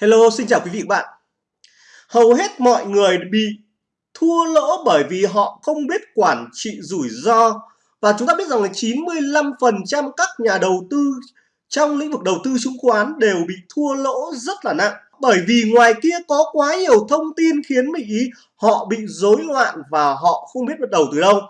Hello, xin chào quý vị và bạn. Hầu hết mọi người bị thua lỗ bởi vì họ không biết quản trị rủi ro. Và chúng ta biết rằng là 95% các nhà đầu tư trong lĩnh vực đầu tư chứng khoán đều bị thua lỗ rất là nặng. Bởi vì ngoài kia có quá nhiều thông tin khiến mình ý họ bị rối loạn và họ không biết bắt đầu từ đâu.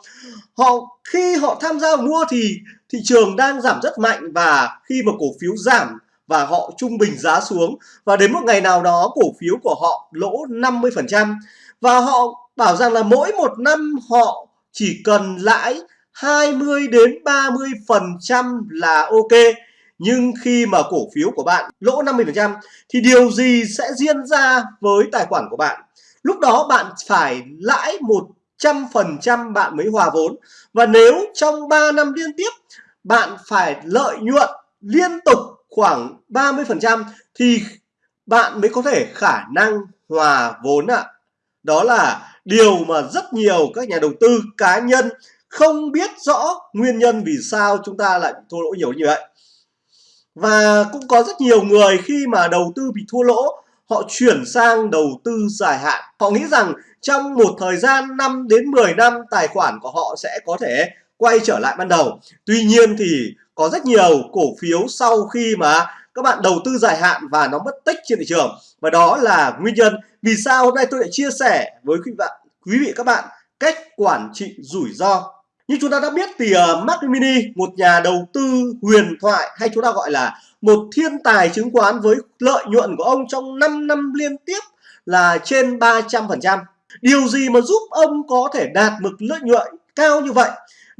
Họ khi họ tham gia mua thì thị trường đang giảm rất mạnh và khi mà cổ phiếu giảm và họ trung bình giá xuống. Và đến một ngày nào đó, cổ phiếu của họ lỗ 50% và họ bảo rằng là mỗi một năm họ chỉ cần lãi 20 đến 30 phần trăm là ok. Nhưng khi mà cổ phiếu của bạn lỗ 50% thì điều gì sẽ diễn ra với tài khoản của bạn? Lúc đó bạn phải lãi 100% bạn mới hòa vốn. Và nếu trong 3 năm liên tiếp, bạn phải lợi nhuận liên tục khoảng 30% thì bạn mới có thể khả năng hòa vốn ạ. À. Đó là điều mà rất nhiều các nhà đầu tư cá nhân không biết rõ nguyên nhân vì sao chúng ta lại thua lỗ nhiều như vậy. Và cũng có rất nhiều người khi mà đầu tư bị thua lỗ, họ chuyển sang đầu tư dài hạn. Họ nghĩ rằng trong một thời gian 5 đến 10 năm, tài khoản của họ sẽ có thể quay trở lại ban đầu. Tuy nhiên thì có rất nhiều cổ phiếu sau khi mà các bạn đầu tư dài hạn và nó mất tích trên thị trường và đó là nguyên nhân vì sao hôm nay tôi lại chia sẻ với quý vị quý vị các bạn cách quản trị rủi ro như chúng ta đã biết thì uh, Mark Mini một nhà đầu tư huyền thoại hay chúng ta gọi là một thiên tài chứng khoán với lợi nhuận của ông trong 5 năm liên tiếp là trên 300%. Điều gì mà giúp ông có thể đạt mực lợi nhuận cao như vậy?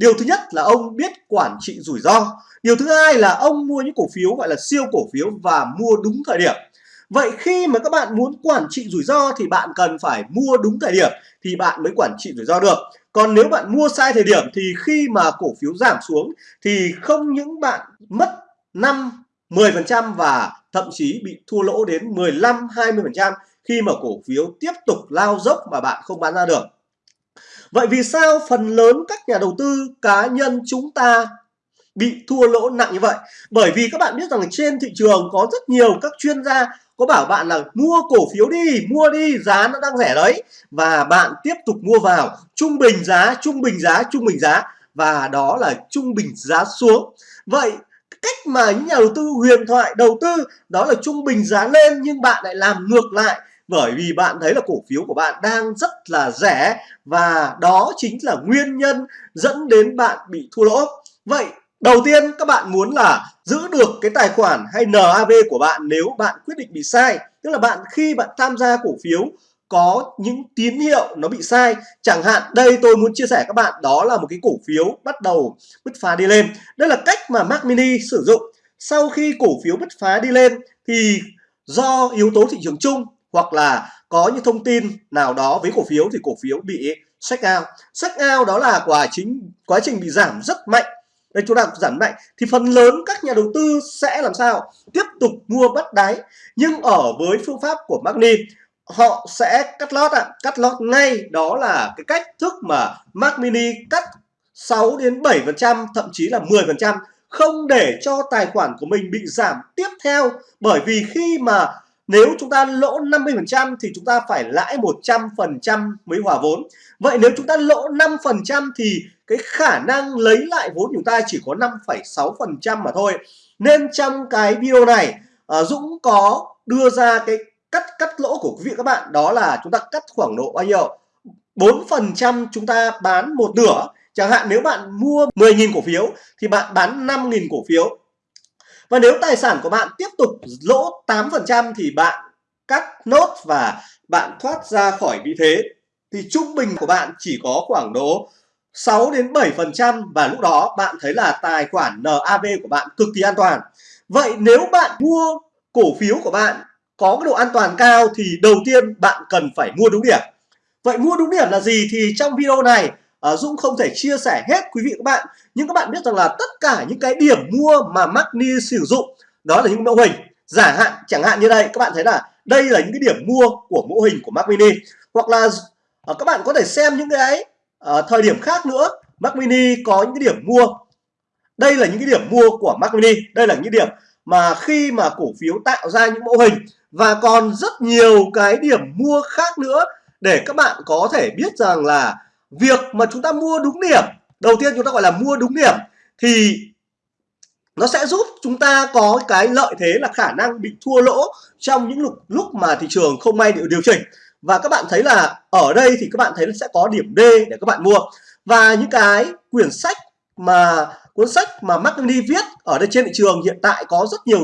Điều thứ nhất là ông biết quản trị rủi ro. Điều thứ hai là ông mua những cổ phiếu gọi là siêu cổ phiếu và mua đúng thời điểm. Vậy khi mà các bạn muốn quản trị rủi ro thì bạn cần phải mua đúng thời điểm thì bạn mới quản trị rủi ro được. Còn nếu bạn mua sai thời điểm thì khi mà cổ phiếu giảm xuống thì không những bạn mất 5 10% và thậm chí bị thua lỗ đến 15 20% khi mà cổ phiếu tiếp tục lao dốc mà bạn không bán ra được. Vậy vì sao phần lớn các nhà đầu tư cá nhân chúng ta bị thua lỗ nặng như vậy? Bởi vì các bạn biết rằng trên thị trường có rất nhiều các chuyên gia có bảo bạn là mua cổ phiếu đi, mua đi, giá nó đang rẻ đấy và bạn tiếp tục mua vào trung bình giá, trung bình giá, trung bình giá và đó là trung bình giá xuống. Vậy cách mà những nhà đầu tư huyền thoại đầu tư đó là trung bình giá lên nhưng bạn lại làm ngược lại bởi vì bạn thấy là cổ phiếu của bạn đang rất là rẻ và đó chính là nguyên nhân dẫn đến bạn bị thua lỗ. Vậy, đầu tiên các bạn muốn là giữ được cái tài khoản hay NAV của bạn nếu bạn quyết định bị sai. Tức là bạn khi bạn tham gia cổ phiếu có những tín hiệu nó bị sai, chẳng hạn đây tôi muốn chia sẻ các bạn, đó là một cái cổ phiếu bắt đầu bứt phá đi lên. Đây là cách mà Mac Mini sử dụng. Sau khi cổ phiếu bứt phá đi lên thì do yếu tố thị trường chung hoặc là có những thông tin nào đó với cổ phiếu thì cổ phiếu bị sách out. Sách out đó là quá chính quá trình bị giảm rất mạnh. Đây, chúng ta giảm mạnh thì phần lớn các nhà đầu tư sẽ làm sao? Tiếp tục mua bắt đáy. Nhưng ở với phương pháp của Magni, họ sẽ cắt lót ạ. À. cắt lót ngay đó là cái cách thức mà Mac Mini cắt 6 đến 7 phần trăm, thậm chí là 10 phần trăm. Không để cho tài khoản của mình bị giảm tiếp theo. Bởi vì khi mà nếu chúng ta lỗ 50% thì chúng ta phải lãi 100% mới hòa vốn. Vậy nếu chúng ta lỗ 5% thì cái khả năng lấy lại vốn của chúng ta chỉ có 5,6% mà thôi. Nên trong cái video này ờ, Dũng có đưa ra cái cắt cắt lỗ của quý vị các bạn đó là chúng ta cắt khoảng độ bao nhiêu? 4% chúng ta bán một nửa. Chẳng hạn nếu bạn mua 10.000 cổ phiếu thì bạn bán 5.000 cổ phiếu và nếu tài sản của bạn tiếp tục lỗ 8% thì bạn cắt nốt và bạn thoát ra khỏi vị thế, thì trung bình của bạn chỉ có khoảng độ 6 đến 7% và lúc đó bạn thấy là tài khoản NAV của bạn cực kỳ an toàn. Vậy nếu bạn mua cổ phiếu của bạn có cái độ an toàn cao thì đầu tiên bạn cần phải mua đúng điểm. Vậy mua đúng điểm là gì thì trong video này uh, Dũng không thể chia sẻ hết quý vị các bạn. Nhưng các bạn biết rằng là tất cả những cái điểm mua mà Magni sử dụng đó là những mẫu hình. Giả hạn chẳng hạn như đây các bạn thấy là đây là những cái điểm mua của mẫu hình của Mac Mini hoặc là uh, các bạn có thể xem những cái uh, thời điểm khác nữa. Mac Mini có những cái điểm mua. Đây là những cái điểm mua của Mac Mini đây là những điểm mà khi mà cổ phiếu tạo ra những mẫu hình. Và còn rất nhiều cái điểm mua khác nữa để các bạn có thể biết rằng là việc mà chúng ta mua đúng điểm đầu tiên chúng ta gọi là mua đúng điểm thì nó sẽ giúp chúng ta có cái lợi thế là khả năng bị thua lỗ trong những lúc lúc mà thị trường không may điều, điều chỉnh. Và các bạn thấy là ở đây thì các bạn thấy là sẽ có điểm D để các bạn mua. Và những cái quyển sách mà cuốn sách mà Mark viết ở đây trên thị trường hiện tại có rất nhiều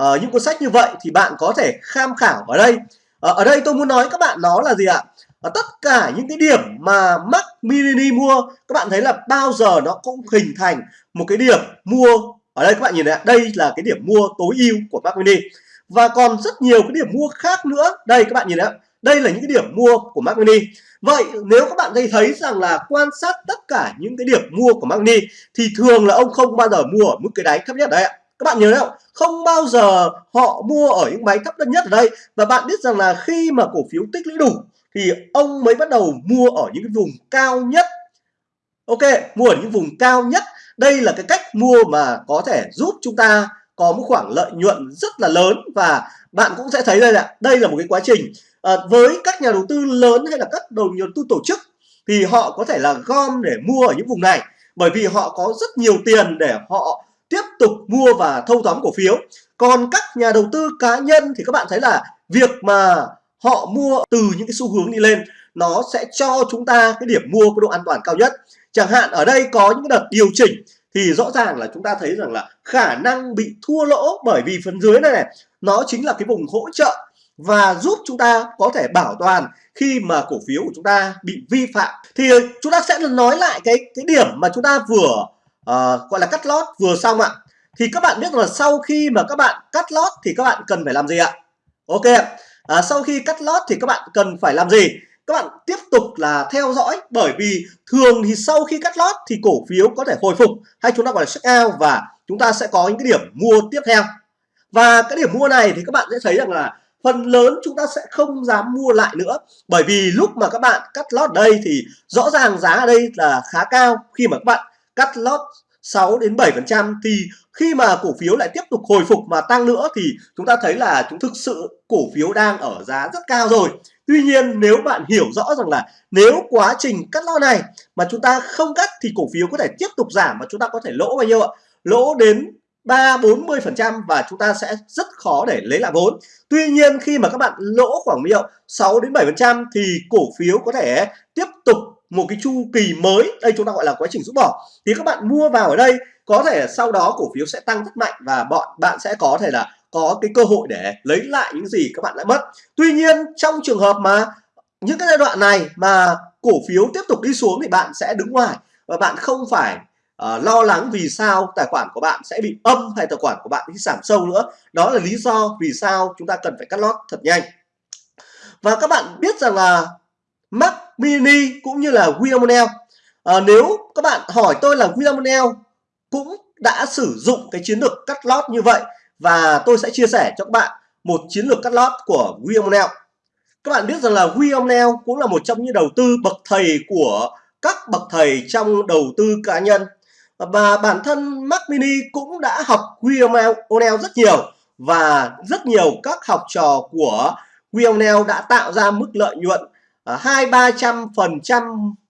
uh, những cuốn sách như vậy thì bạn có thể tham khảo ở đây. Uh, ở đây tôi muốn nói các bạn nó là gì ạ? Và tất cả những cái điểm mà Mark Mini mua các bạn thấy là bao giờ nó cũng hình thành một cái điểm mua. Ở đây các bạn nhìn này đây là cái điểm mua tối ưu của Mark Mini. Và còn rất nhiều cái điểm mua khác nữa. Đây các bạn nhìn này, đây là những cái điểm mua của Mark Mini. Vậy nếu các bạn thấy thấy rằng là quan sát tất cả những cái điểm mua của Mark Mini thì thường là ông không bao giờ mua ở mức cái đáy thấp nhất đấy ạ. Các bạn nhớ đấy không? Không bao giờ họ mua ở những máy thấp nhất ở đây. Và bạn biết rằng là khi mà cổ phiếu tích lũy đủ thì ông mới bắt đầu mua ở những cái vùng cao nhất. Ok mua ở những vùng cao nhất. Đây là cái cách mua mà có thể giúp chúng ta có một khoảng lợi nhuận rất là lớn và bạn cũng sẽ thấy đây là đây là một cái quá trình. À, với các nhà đầu tư lớn hay là các đầu đầu tư tổ chức thì họ có thể là gom để mua ở những vùng này. Bởi vì họ có rất nhiều tiền để họ tiếp tục mua và thâu tóm cổ phiếu. Còn các nhà đầu tư cá nhân thì các bạn thấy là việc mà họ mua từ những cái xu hướng đi lên nó sẽ cho chúng ta cái điểm mua có độ an toàn cao nhất. Chẳng hạn ở đây có những đợt điều chỉnh thì rõ ràng là chúng ta thấy rằng là khả năng bị thua lỗ bởi vì phần dưới này, này nó chính là cái vùng hỗ trợ và giúp chúng ta có thể bảo toàn khi mà cổ phiếu của chúng ta bị vi phạm. Thì chúng ta sẽ nói lại cái cái điểm mà chúng ta vừa uh, gọi là cắt lót vừa xong ạ. Thì các bạn biết là sau khi mà các bạn cắt lót thì các bạn cần phải làm gì ạ? Ok à, sau khi cắt lót thì các bạn cần phải làm gì? Các bạn tiếp tục là theo dõi bởi vì thường thì sau khi cắt lót thì cổ phiếu có thể hồi phục. Hay chúng ta gọi là check out và chúng ta sẽ có những cái điểm mua tiếp theo. Và cái điểm mua này thì các bạn sẽ thấy rằng là phần lớn chúng ta sẽ không dám mua lại nữa. Bởi vì lúc mà các bạn cắt lót đây thì rõ ràng giá ở đây là khá cao. Khi mà các bạn cắt lót 6 đến 7 phần trăm thì khi mà cổ phiếu lại tiếp tục hồi phục mà tăng nữa thì chúng ta thấy là chúng thực sự cổ phiếu đang ở giá rất cao rồi Tuy nhiên, nếu bạn hiểu rõ rằng là nếu quá trình cắt lo này mà chúng ta không cắt thì cổ phiếu có thể tiếp tục giảm và chúng ta có thể lỗ bao nhiêu ạ? Lỗ đến 3 40 phần trăm và chúng ta sẽ rất khó để lấy lại vốn. Tuy nhiên, khi mà các bạn lỗ khoảng nhiêu 6 đến 7 phần trăm thì cổ phiếu có thể tiếp tục một cái chu kỳ mới. Đây chúng ta gọi là quá trình rút bỏ. Thì các bạn mua vào ở đây có thể sau đó cổ phiếu sẽ tăng rất mạnh và bọn bạn sẽ có thể là có cái cơ hội để lấy lại những gì các bạn đã mất. Tuy nhiên trong trường hợp mà những cái giai đoạn này mà cổ phiếu tiếp tục đi xuống thì bạn sẽ đứng ngoài và bạn không phải uh, lo lắng vì sao tài khoản của bạn sẽ bị âm hay tài khoản của bạn bị giảm sâu nữa. Đó là lý do vì sao chúng ta cần phải cắt lót thật nhanh. Và các bạn biết rằng là Mac Mini cũng như là William à, ờ, nếu các bạn hỏi tôi là William cũng đã sử dụng cái chiến lược cắt lót như vậy và tôi sẽ chia sẻ cho các bạn một chiến lược cắt lót của William các bạn biết rằng là William cũng là một trong những đầu tư bậc thầy của các bậc thầy trong đầu tư cá nhân. Và bản thân Mac Mini cũng đã học William O'Neill rất nhiều và rất nhiều các học trò của William O'Neill đã tạo ra mức lợi nhuận Ờ, hai ba trăm phần trăm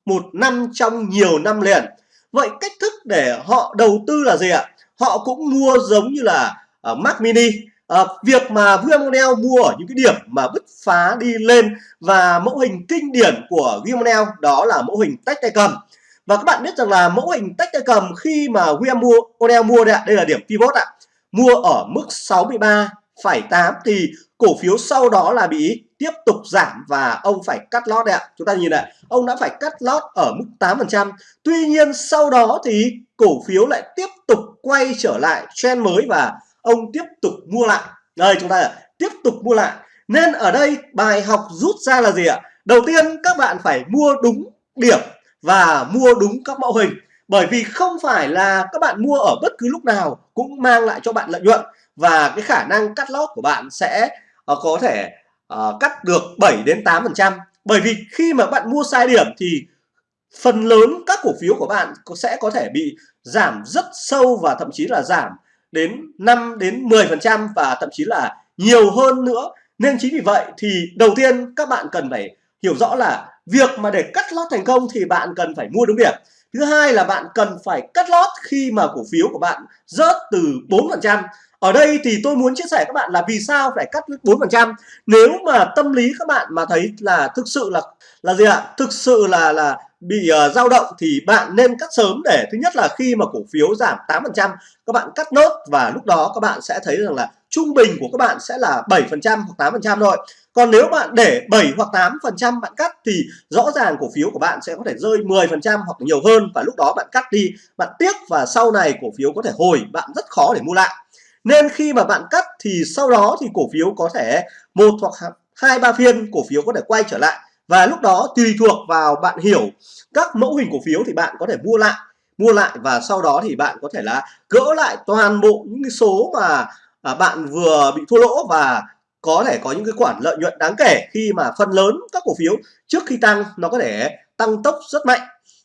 một năm trong nhiều năm liền. Vậy cách thức để họ đầu tư là gì ạ? Họ cũng mua giống như là uh, Mac Mini. À, việc mà Viamonel mua ở những cái điểm mà bứt phá đi lên và mẫu hình kinh điển của Viamonel đó là mẫu hình tách tay cầm và các bạn biết rằng là mẫu hình tách tay cầm khi mà Viamonel mua đây, đây là điểm pivot ạ. Mua ở mức 63,8 thì cổ phiếu sau đó là bị tiếp tục giảm và ông phải cắt lót đấy ạ. Chúng ta nhìn này, ông đã phải cắt lót ở mức 8% tuy nhiên sau đó thì cổ phiếu lại tiếp tục quay trở lại trend mới và ông tiếp tục mua lại. Đây, chúng ta tiếp tục mua lại. Nên ở đây bài học rút ra là gì ạ? Đầu tiên, các bạn phải mua đúng điểm và mua đúng các mẫu hình. Bởi vì không phải là các bạn mua ở bất cứ lúc nào cũng mang lại cho bạn lợi nhuận và cái khả năng cắt lót của bạn sẽ ờ, có thể uh, cắt được 7 đến 8 phần trăm. Bởi vì khi mà bạn mua sai điểm thì phần lớn các cổ phiếu của bạn sẽ có thể bị giảm rất sâu và thậm chí là giảm đến 5 đến 10 phần trăm và thậm chí là nhiều hơn nữa. Nên chính vì vậy thì đầu tiên các bạn cần phải hiểu rõ là việc mà để cắt lót thành công thì bạn cần phải mua đúng điểm. Thứ hai là bạn cần phải cắt lót khi mà cổ phiếu của bạn rớt từ 4% ở đây thì tôi muốn chia sẻ các bạn là vì sao phải cắt 4% nếu mà tâm lý các bạn mà thấy là thực sự là là gì ạ? Thực sự là là bị uh, dao động thì bạn nên cắt sớm để thứ nhất là khi mà cổ phiếu giảm 8% các bạn cắt nốt và lúc đó các bạn sẽ thấy rằng là trung bình của các bạn sẽ là 7% hoặc 8% thôi. Còn nếu bạn để 7 hoặc 8% bạn cắt thì rõ ràng cổ phiếu của bạn sẽ có thể rơi 10% hoặc nhiều hơn và lúc đó bạn cắt đi bạn tiếc và sau này cổ phiếu có thể hồi bạn rất khó để mua lại nên khi mà bạn cắt thì sau đó thì cổ phiếu có thể một hoặc hai ba phiên cổ phiếu có thể quay trở lại. Và lúc đó tùy thuộc vào bạn hiểu các mẫu hình cổ phiếu thì bạn có thể mua lại mua lại và sau đó thì bạn có thể là gỡ lại toàn bộ những cái số mà à, bạn vừa bị thua lỗ và có thể có những cái khoản lợi nhuận đáng kể khi mà phần lớn các cổ phiếu trước khi tăng nó có thể tăng tốc rất mạnh.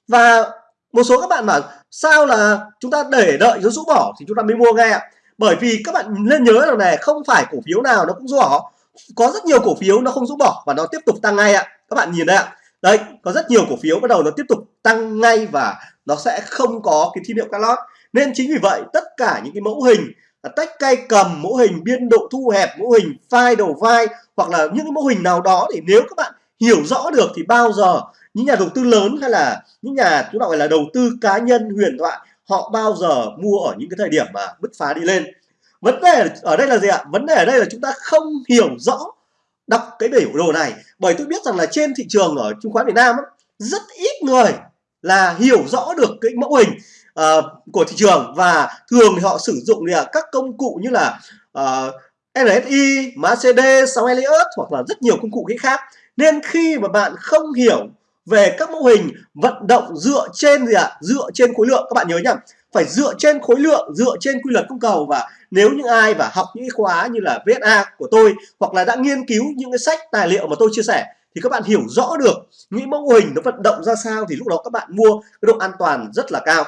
Và một số các bạn bảo sao là chúng ta để đợi nó rũ bỏ thì chúng ta mới mua ngay ạ? Bởi vì các bạn nên nhớ rằng này không phải cổ phiếu nào nó cũng rũ bỏ. Có rất nhiều cổ phiếu nó không rũ bỏ và nó tiếp tục tăng ngay ạ. Các bạn nhìn đây ạ. Đây có rất nhiều cổ phiếu bắt đầu nó tiếp tục tăng ngay và nó sẽ không có cái tín hiệu cắt lót. Nên chính vì vậy, tất cả những cái mẫu hình tách cây cầm, mẫu hình biên độ thu hẹp, mẫu hình file đầu vai hoặc là những cái mẫu hình nào đó thì nếu các bạn hiểu rõ được thì bao giờ những nhà đầu tư lớn hay là những nhà chúng ta gọi là đầu tư cá nhân, huyền thoại họ bao giờ mua ở những cái thời điểm mà bứt phá đi lên? Vấn đề ở đây là gì ạ? Vấn đề ở đây là chúng ta không hiểu rõ đọc cái biểu đồ này. Bởi tôi biết rằng là trên thị trường ở chứng khoán Việt Nam rất ít người là hiểu rõ được cái mẫu hình uh, của thị trường. Và thường thì họ sử dụng là các công cụ như là uh, ờ, RSI, MACD, sóng Elliott hoặc là rất nhiều công cụ khác. Nên khi mà bạn không hiểu về các mô hình vận động dựa trên gì ạ à? dựa trên khối lượng các bạn nhớ nhá, phải dựa trên khối lượng, dựa trên quy luật cung cầu và nếu những ai và học những khóa như là VSA của tôi hoặc là đã nghiên cứu những cái sách tài liệu mà tôi chia sẻ thì các bạn hiểu rõ được những mô hình nó vận động ra sao thì lúc đó các bạn mua cái độ an toàn rất là cao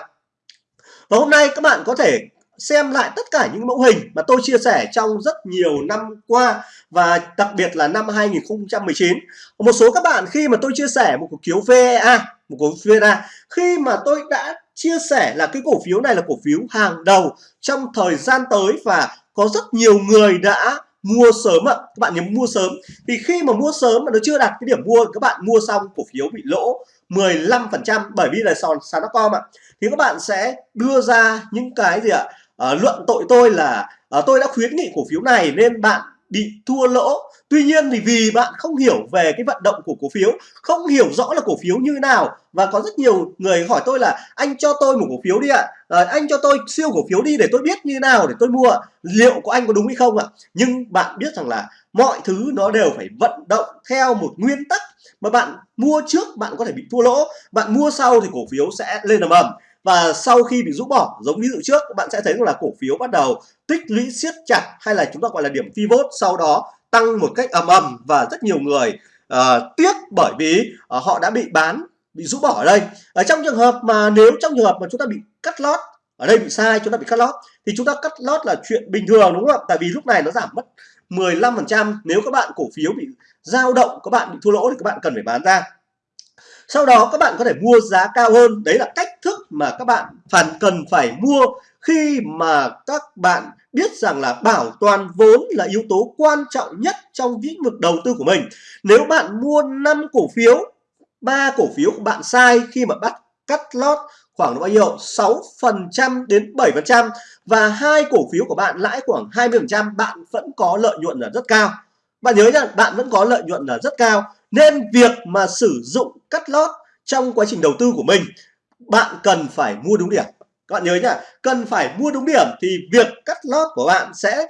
và hôm nay các bạn có thể xem lại tất cả những mẫu hình mà tôi chia sẻ trong rất nhiều năm qua và đặc biệt là năm 2019 một số các bạn khi mà tôi chia sẻ một cổ phiếu VEA một cổ phiếu VEA khi mà tôi đã chia sẻ là cái cổ phiếu này là cổ phiếu hàng đầu trong thời gian tới và có rất nhiều người đã mua sớm ạ. Các bạn nhớ mua sớm. Thì khi mà mua sớm mà nó chưa đạt cái điểm mua các bạn mua xong cổ phiếu bị lỗ 15% bởi vì là sàn sàn com ạ. Thì các bạn sẽ đưa ra những cái gì ạ? à, Ờ, luận tội tôi là à, tôi đã khuyến nghị cổ phiếu này nên bạn bị thua lỗ. Tuy nhiên thì vì bạn không hiểu về cái vận động của cổ phiếu không hiểu rõ là cổ phiếu như nào và có rất nhiều người hỏi tôi là anh cho tôi một cổ phiếu đi ạ. À, anh cho tôi siêu cổ phiếu đi để tôi biết như nào để tôi mua. Liệu của anh có đúng hay không ạ? Nhưng bạn biết rằng là mọi thứ nó đều phải vận động theo một nguyên tắc. Mà bạn mua trước bạn có thể bị thua lỗ. Bạn mua sau thì cổ phiếu sẽ lên ầm ầm và sau khi bị rũ bỏ giống ví dụ trước bạn sẽ thấy là cổ phiếu bắt đầu tích lũy siết chặt hay là chúng ta gọi là điểm pivot sau đó tăng một cách ầm ầm và rất nhiều người uh, tiếc bởi vì uh, họ đã bị bán bị rũ bỏ ở đây. Ở trong trường hợp mà nếu trong trường hợp mà chúng ta bị cắt lót ở đây bị sai chúng ta bị cắt lót thì chúng ta cắt lót là chuyện bình thường đúng không ạ? Tại vì lúc này nó giảm mất 15% nếu các bạn cổ phiếu bị dao động các bạn bị thua lỗ thì các bạn cần phải bán ra sau đó các bạn có thể mua giá cao hơn. Đấy là cách thức mà các bạn phần cần phải mua khi mà các bạn biết rằng là bảo toàn vốn là yếu tố quan trọng nhất trong lĩnh vực đầu tư của mình. Nếu bạn mua 5 cổ phiếu, ba cổ phiếu của bạn sai khi mà bắt cắt lót khoảng bao nhiêu? 6% đến 7% và hai cổ phiếu của bạn lãi khoảng 20% bạn vẫn có lợi nhuận là rất cao. Bạn nhớ nhá, bạn vẫn có lợi nhuận là rất cao nên việc mà sử dụng cắt lót trong quá trình đầu tư của mình bạn cần phải mua đúng điểm. Các bạn nhớ nhá cần phải mua đúng điểm thì việc cắt lót của bạn sẽ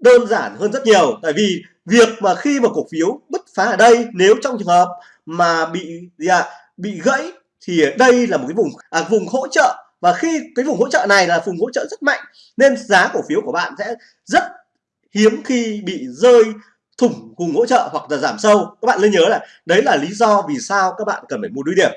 đơn giản hơn rất nhiều. Tại vì việc mà khi mà cổ phiếu bứt phá ở đây nếu trong trường hợp mà bị gì à, bị gãy thì đây là một cái vùng à, vùng hỗ trợ. Và khi cái vùng hỗ trợ này là vùng hỗ trợ rất mạnh nên giá cổ phiếu của bạn sẽ rất hiếm khi bị rơi thủng cùng hỗ trợ hoặc là giảm sâu. Các bạn nên nhớ là đấy là lý do vì sao các bạn cần phải mua đuôi điểm.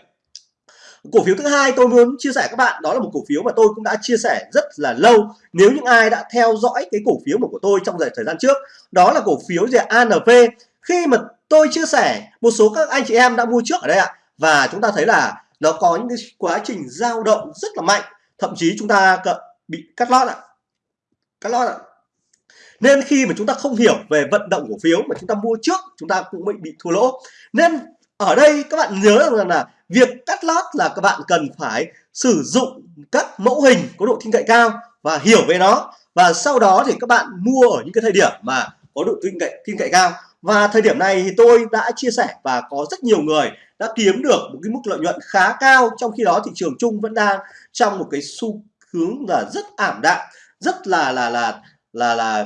Cổ phiếu thứ hai tôi muốn chia sẻ các bạn, đó là một cổ phiếu mà tôi cũng đã chia sẻ rất là lâu. Nếu những ai đã theo dõi cái cổ phiếu của tôi trong thời gian trước, đó là cổ phiếu gì ANV khi mà tôi chia sẻ, một số các anh chị em đã mua trước ở đây ạ. Và chúng ta thấy là nó có những cái quá trình dao động rất là mạnh. Thậm chí chúng ta bị cắt lót ạ. Cắt lót ạ nên khi mà chúng ta không hiểu về vận động cổ phiếu mà chúng ta mua trước, chúng ta cũng bị bị thua lỗ. Nên ở đây các bạn nhớ rằng là việc cắt lót là các bạn cần phải sử dụng các mẫu hình có độ tin cậy cao và hiểu về nó. Và sau đó thì các bạn mua ở những cái thời điểm mà có độ tin cậy tin cậy cao. Và thời điểm này thì tôi đã chia sẻ và có rất nhiều người đã kiếm được một cái mức lợi nhuận khá cao. Trong khi đó thị trường chung vẫn đang trong một cái xu hướng là rất ảm đạm, rất là là là là là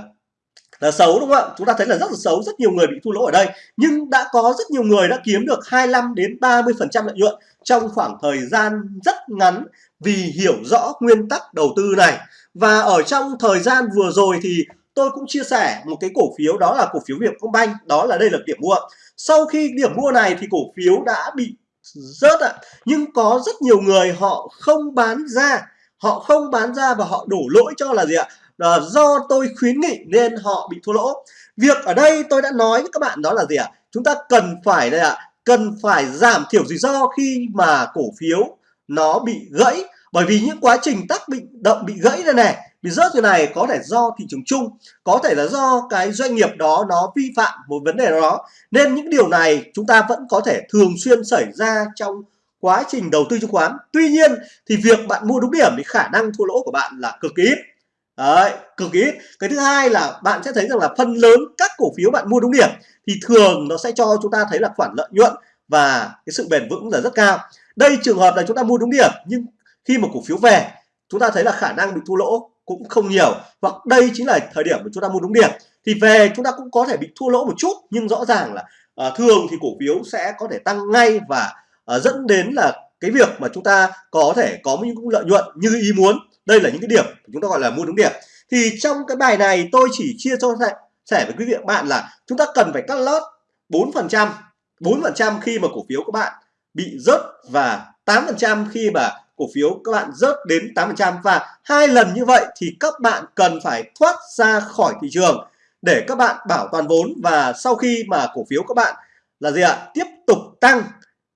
là xấu, đúng không ạ? Chúng ta thấy là rất là xấu, rất nhiều người bị thua lỗ ở đây. Nhưng đã có rất nhiều người đã kiếm được 25 đến 30 phần trăm lợi nhuận trong khoảng thời gian rất ngắn vì hiểu rõ nguyên tắc đầu tư này. Và ở trong thời gian vừa rồi thì tôi cũng chia sẻ một cái cổ phiếu, đó là cổ phiếu Vietcombank đó là đây là điểm mua. Sau khi điểm mua này thì cổ phiếu đã bị rớt ạ. Nhưng có rất nhiều người họ không bán ra, họ không bán ra và họ đổ lỗi cho là gì ạ? Là do tôi khuyến nghị nên họ bị thua lỗ. Việc ở đây tôi đã nói với các bạn đó là gì ạ? Chúng ta cần phải đây ạ, cần phải giảm thiểu rủi ro khi mà cổ phiếu nó bị gãy. Bởi vì những quá trình tác bị, động bị gãy này này, bị rớt như này có thể do thị trường chung, có thể là do cái doanh nghiệp đó nó vi phạm một vấn đề đó. Nên những điều này chúng ta vẫn có thể thường xuyên xảy ra trong quá trình đầu tư chứng khoán. Tuy nhiên thì việc bạn mua đúng điểm thì khả năng thua lỗ của bạn là cực kỳ ít. Đấy, cực ít. Cái thứ hai là bạn sẽ thấy rằng là phần lớn các cổ phiếu bạn mua đúng điểm thì thường nó sẽ cho chúng ta thấy là khoản lợi nhuận và cái sự bền vững là rất cao. Đây trường hợp là chúng ta mua đúng điểm nhưng khi mà cổ phiếu về chúng ta thấy là khả năng bị thua lỗ cũng không nhiều. Hoặc đây chính là thời điểm mà chúng ta mua đúng điểm. Thì về chúng ta cũng có thể bị thua lỗ một chút nhưng rõ ràng là uh, thường thì cổ phiếu sẽ có thể tăng ngay và uh, dẫn đến là cái việc mà chúng ta có thể có những lợi nhuận như ý muốn đây là những cái điểm chúng ta gọi là mua đúng điểm. Thì trong cái bài này tôi chỉ chia cho sẻ với quý vị bạn là chúng ta cần phải cắt lót 4% 4% khi mà cổ phiếu các bạn bị rớt và 8% khi mà cổ phiếu các bạn rớt đến 8% và hai lần như vậy thì các bạn cần phải thoát ra khỏi thị trường để các bạn bảo toàn vốn. Và sau khi mà cổ phiếu các bạn là gì ạ tiếp tục tăng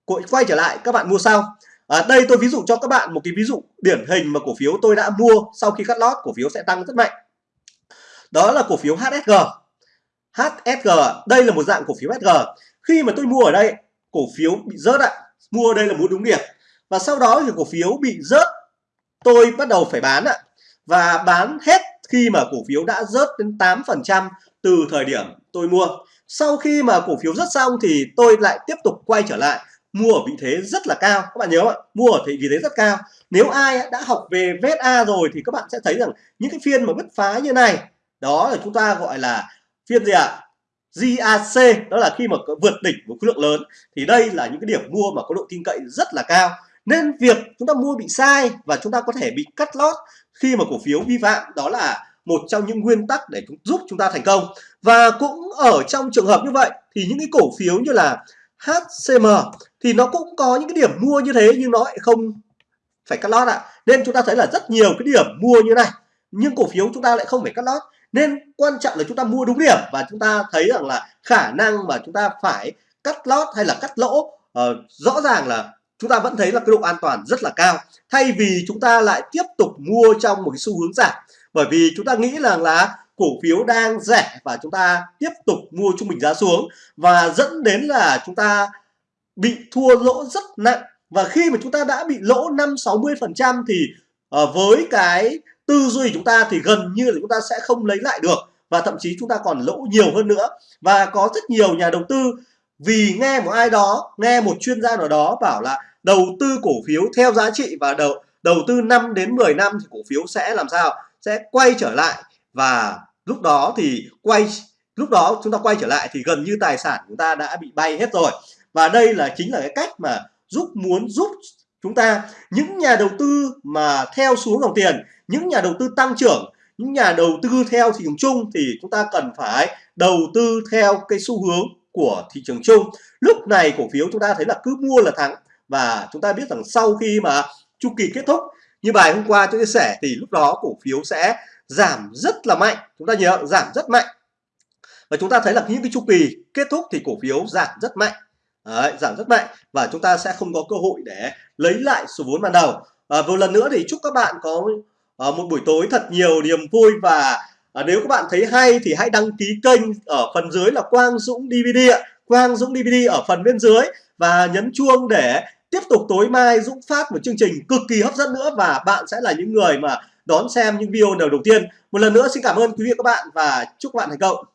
quay trở lại các bạn mua sau. À, đây tôi ví dụ cho các bạn một cái ví dụ điển hình mà cổ phiếu tôi đã mua sau khi cắt lót, cổ phiếu sẽ tăng rất mạnh. Đó là cổ phiếu HSG HSG đây là một dạng cổ phiếu HSG khi mà tôi mua ở đây, cổ phiếu bị rớt ạ. Mua đây là mua đúng điểm. Và sau đó thì cổ phiếu bị rớt, tôi bắt đầu phải bán ạ. Và bán hết khi mà cổ phiếu đã rớt đến 8% từ thời điểm tôi mua. Sau khi mà cổ phiếu rớt xong thì tôi lại tiếp tục quay trở lại mua ở vị thế rất là cao. Các bạn nhớ không ạ? Mua ở vị thế rất cao. Nếu ai đã học về VSA rồi thì các bạn sẽ thấy rằng những cái phiên mà bứt phá như này, đó là chúng ta gọi là phiên gì ạ? GAC đó là khi mà vượt đỉnh một khối lượng lớn. Thì đây là những cái điểm mua mà có độ tin cậy rất là cao. Nên việc chúng ta mua bị sai và chúng ta có thể bị cắt lót khi mà cổ phiếu vi phạm, đó là một trong những nguyên tắc để giúp chúng ta thành công. Và cũng ở trong trường hợp như vậy thì những cái cổ phiếu như là HCM thì nó cũng có những cái điểm mua như thế nhưng nó lại không phải cắt lót ạ nên chúng ta thấy là rất nhiều cái điểm mua như này nhưng cổ phiếu chúng ta lại không phải cắt lót nên quan trọng là chúng ta mua đúng điểm và chúng ta thấy rằng là khả năng mà chúng ta phải cắt lót hay là cắt lỗ uh, rõ ràng là chúng ta vẫn thấy là cái độ an toàn rất là cao thay vì chúng ta lại tiếp tục mua trong một cái xu hướng giảm bởi vì chúng ta nghĩ rằng là cổ phiếu đang rẻ và chúng ta tiếp tục mua trung bình giá xuống và dẫn đến là chúng ta bị thua lỗ rất nặng. Và khi mà chúng ta đã bị lỗ 5 60 phần trăm thì uh, với cái tư duy chúng ta thì gần như là chúng ta sẽ không lấy lại được và thậm chí chúng ta còn lỗ nhiều hơn nữa. Và có rất nhiều nhà đầu tư vì nghe một ai đó nghe một chuyên gia nào đó bảo là đầu tư cổ phiếu theo giá trị và đầu đầu tư 5 đến 10 năm thì cổ phiếu sẽ làm sao? Sẽ quay trở lại. Và lúc đó thì quay lúc đó chúng ta quay trở lại thì gần như tài sản chúng ta đã bị bay hết rồi và đây là chính là cái cách mà giúp muốn giúp chúng ta. Những nhà đầu tư mà theo xuống dòng tiền, những nhà đầu tư tăng trưởng, những nhà đầu tư theo thị trường chung thì chúng ta cần phải đầu tư theo cái xu hướng của thị trường chung. Lúc này cổ phiếu chúng ta thấy là cứ mua là thắng. Và chúng ta biết rằng sau khi mà chu kỳ kết thúc, như bài hôm qua tôi chia sẻ thì lúc đó cổ phiếu sẽ giảm rất là mạnh. Chúng ta nhớ giảm rất mạnh. Và chúng ta thấy là những cái chu kỳ kết thúc thì cổ phiếu giảm rất mạnh. Đấy, giảm rất mạnh và chúng ta sẽ không có cơ hội để lấy lại số vốn ban đầu. À, một lần nữa thì chúc các bạn có à, một buổi tối thật nhiều niềm vui. Và à, nếu các bạn thấy hay thì hãy đăng ký kênh ở phần dưới là Quang Dũng DVD ạ. Quang Dũng DVD ở phần bên dưới. Và nhấn chuông để tiếp tục tối mai Dũng phát một chương trình cực kỳ hấp dẫn nữa. Và bạn sẽ là những người mà đón xem những video đầu đầu tiên. Một lần nữa xin cảm ơn quý vị và các bạn và chúc các bạn thành công.